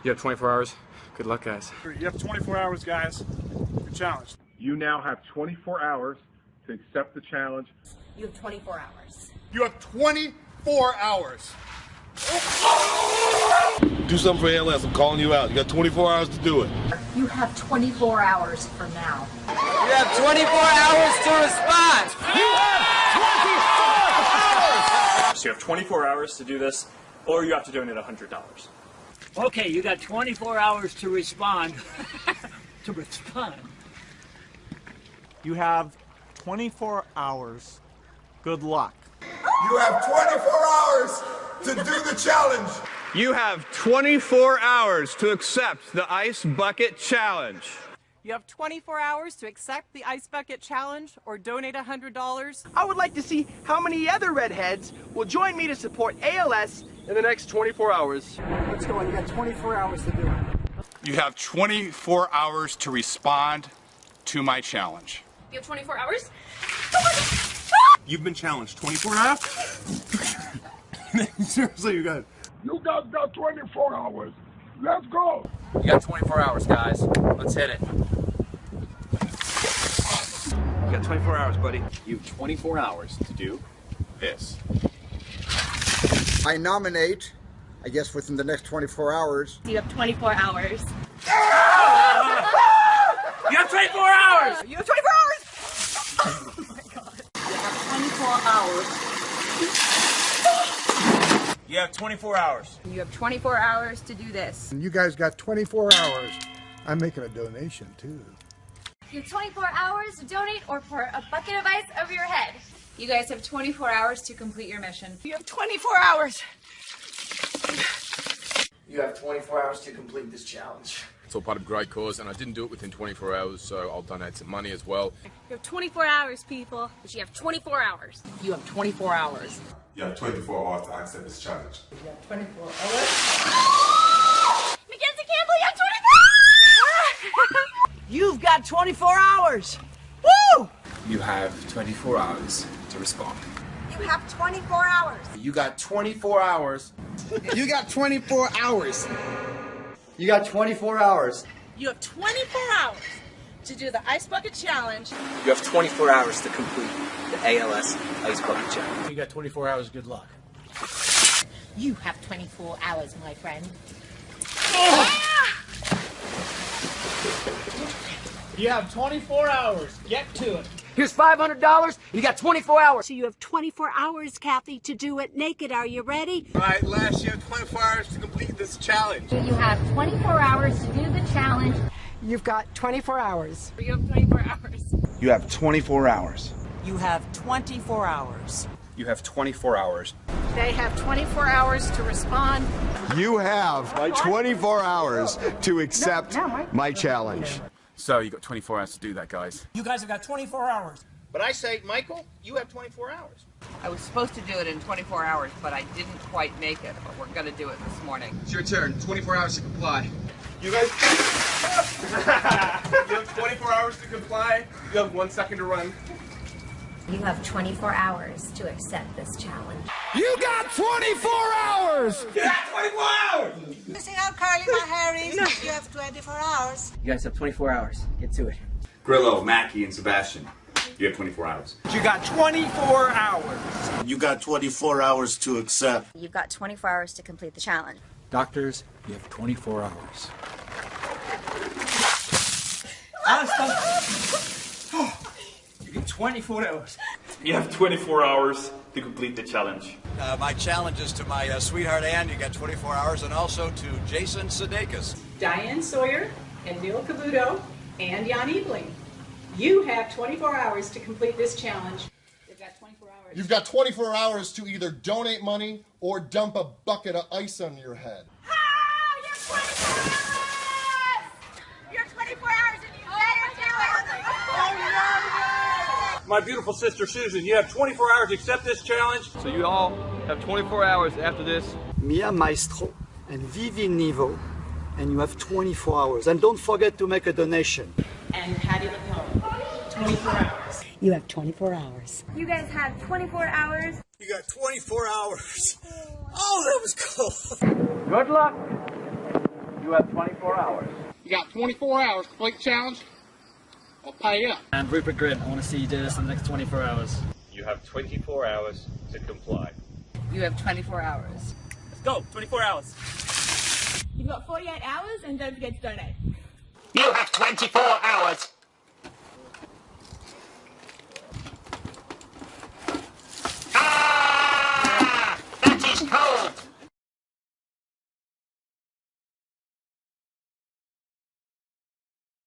24 hours. You have 24 hours. Good luck, guys. You have 24 hours, guys. Good challenge. You now have 24 hours to accept the challenge. You have 24 hours. You have 24 hours. Do something for ALS. I'm calling you out. You got 24 hours to do it. You have 24 hours from now. You have 24 hours to respond. You have 24 hours. So you have 24 hours to do this, or you have to donate $100. Okay, you got 24 hours to respond. to respond. You have 24 hours. Good luck. You have 24 hours to do the challenge. You have 24 hours to accept the Ice Bucket Challenge. You have 24 hours to accept the Ice Bucket Challenge or donate $100. I would like to see how many other redheads will join me to support ALS in the next 24 hours. Let's go. You got 24 hours to do it. You have 24 hours to respond to my challenge. You have 24 hours? You've been challenged 24 hours? Seriously, you guys. You guys got 24 hours. Let's go. You got 24 hours, guys. Let's hit it. You got 24 hours, buddy. You have 24 hours to do this. I nominate, I guess within the next 24 hours, You have 24 hours. You have 24 hours! You have 24 hours! Oh my god. You have 24 hours. You have 24 hours. You have 24 hours to do this. You guys got 24 hours. I'm making a donation too. You have 24 hours to donate or pour a bucket of ice over your head. You guys have 24 hours to complete your mission. You have 24 hours. you have 24 hours to complete this challenge. It's all part of a great cause, and I didn't do it within 24 hours, so I'll donate some money as well. You have 24 hours, people. But you have 24 hours. You have 24 hours. You have 24 hours to accept this challenge. You have 24 hours. Mackenzie Campbell, you have 24 You've got 24 hours. Woo! You have 24 hours to respond. You have 24 hours. You got 24 hours. You got 24 hours. You got 24 hours. You have 24 hours to do the Ice Bucket Challenge. You have 24 hours to complete the ALS Ice Bucket Challenge. You got 24 hours. Good luck. You have 24 hours, my friend. You have 24 hours. Get to it. Here's $500. You got 24 hours. So you have 24 hours, Kathy, to do it naked. Are you ready? All right, Les, you have 24 hours to complete this challenge. You have 24 hours to do the challenge. You've got 24 hours. You have 24 hours. You have 24 hours. You have 24 hours. You have 24 hours. They have 24 hours to respond. You have 24 hours to accept my challenge. So you've got 24 hours to do that, guys. You guys have got 24 hours. But I say, Michael, you have 24 hours. I was supposed to do it in 24 hours, but I didn't quite make it. But we're going to do it this morning. It's your turn. 24 hours to comply. You guys. you have 24 hours to comply. You have one second to run. You have 24 hours to accept this challenge. You got 24 hours! You got 24 hours! Missing out Carly Harris. You have 24 hours. You guys have 24 hours. Get to it. Grillo, Mackie, and Sebastian. You have 24 hours. You got 24 hours. You got 24 hours to accept. You've got 24 hours to complete the challenge. Doctors, you have 24 hours. You get 24 hours. You have 24 hours to complete the challenge. Uh, my challenge is to my uh, sweetheart Ann. You got 24 hours, and also to Jason Sudeikis. Diane Sawyer and Neil Cavuto and Jan Ebeling. You have 24 hours to complete this challenge. You've got 24 hours. You've got 24 hours to either donate money or dump a bucket of ice on your head. You're 24 hours and you better do it! My beautiful sister Susan, you have 24 hours to accept this challenge. So you all have 24 hours after this. Mia Maestro and Vivi Nivo, and you have 24 hours. And don't forget to make a donation. And Patti LuPone. 24 hours. You have 24 hours. You guys have 24 hours. You got 24 hours. Oh, that was cool. Good luck. You have 24 hours. You got 24 hours to complete the challenge. I'll pay up. I'm Rupert Grint. I want to see you do this in the next 24 hours. You have 24 hours to comply. You have 24 hours. Let's go. 24 hours. You've got 48 hours and don't forget to donate. You have 24 hours.